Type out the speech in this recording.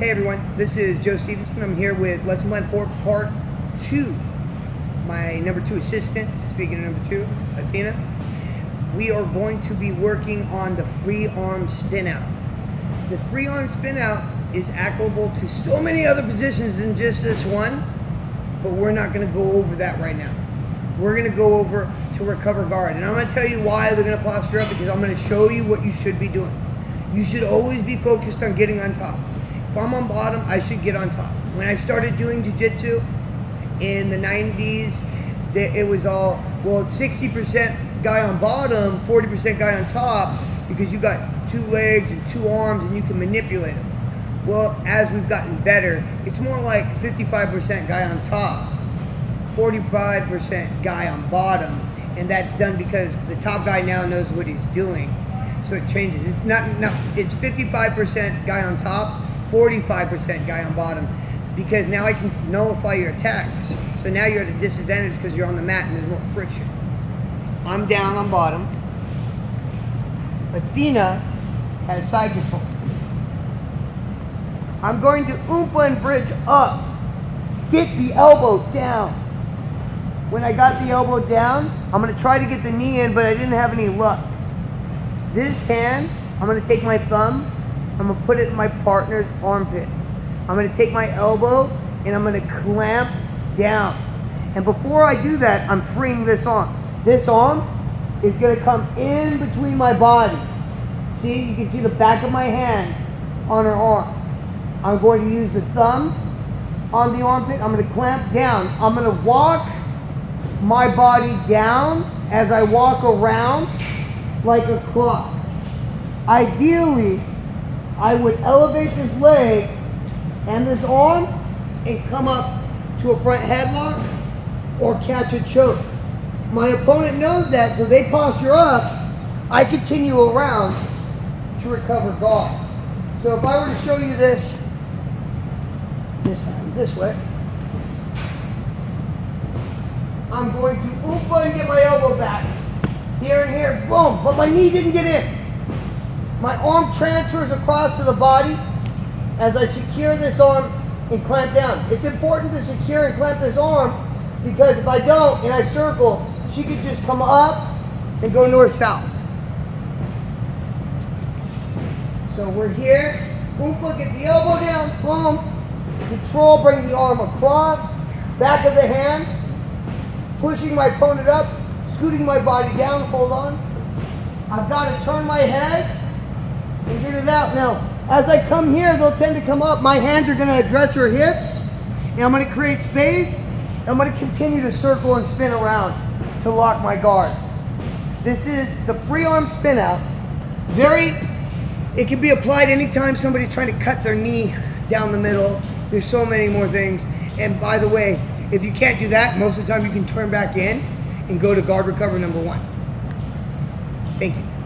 Hey everyone, this is Joe Stevenson. I'm here with Lesson Plan 4 Part 2. My number 2 assistant, speaking of number 2, Athena. We are going to be working on the free arm spin out. The free arm spin out is applicable to so many other positions than just this one, but we're not going to go over that right now. We're going to go over to recover guard. And I'm going to tell you why we're going to posture up because I'm going to show you what you should be doing. You should always be focused on getting on top. If I'm on bottom, I should get on top. When I started doing jiu-jitsu in the 90s, it was all, well, 60% guy on bottom, 40% guy on top, because you got two legs and two arms and you can manipulate them. Well, as we've gotten better, it's more like 55% guy on top, 45% guy on bottom, and that's done because the top guy now knows what he's doing. So it changes. It's not, not it's 55% guy on top, 45% guy on bottom, because now I can nullify your attacks. So now you're at a disadvantage because you're on the mat and there's more friction. I'm down on bottom. Athena has side control. I'm going to oompa and bridge up. Get the elbow down. When I got the elbow down, I'm going to try to get the knee in, but I didn't have any luck. This hand, I'm going to take my thumb, I'm to put it in my partner's armpit. I'm to take my elbow and I'm to clamp down. And before I do that, I'm freeing this arm. This arm is to come in between my body. See, you can see the back of my hand on her arm. I'm going to use the thumb on the armpit. I'm to clamp down. I'm to walk my body down as I walk around like a clock. Ideally, I would elevate this leg and this arm and come up to a front headlock or catch a choke. My opponent knows that, so they posture up. I continue around to recover guard. So if I were to show you this, this time, this way, I'm going to oompa and get my elbow back. Here and here, boom, but my knee didn't get in. My arm transfers across to the body as I secure this arm and clamp down. It's important to secure and clamp this arm because if I don't and I circle, she could just come up and go north-south. So we're here. Oompa, get the elbow down, boom. Control, bring the arm across, back of the hand, pushing my opponent up, scooting my body down, hold on. I've got to turn my head get it out. Now, as I come here, they'll tend to come up. My hands are going to address her hips, and I'm going to create space. I'm going to continue to circle and spin around to lock my guard. This is the free arm spin out. Very, it can be applied anytime somebody's trying to cut their knee down the middle. There's so many more things. And by the way, if you can't do that, most of the time you can turn back in and go to guard recover number one. Thank you.